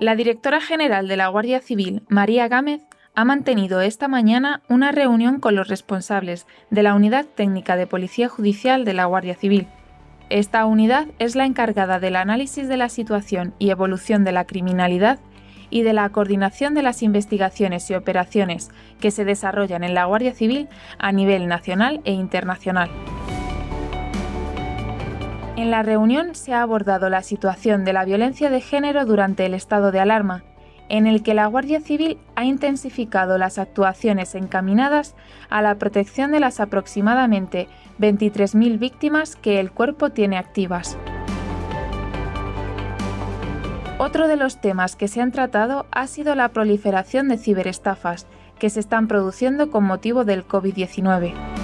La directora general de la Guardia Civil, María Gámez, ha mantenido esta mañana una reunión con los responsables de la Unidad Técnica de Policía Judicial de la Guardia Civil. Esta unidad es la encargada del análisis de la situación y evolución de la criminalidad y de la coordinación de las investigaciones y operaciones que se desarrollan en la Guardia Civil a nivel nacional e internacional. En la reunión se ha abordado la situación de la violencia de género durante el estado de alarma, en el que la Guardia Civil ha intensificado las actuaciones encaminadas a la protección de las aproximadamente 23.000 víctimas que el cuerpo tiene activas. Otro de los temas que se han tratado ha sido la proliferación de ciberestafas que se están produciendo con motivo del COVID-19.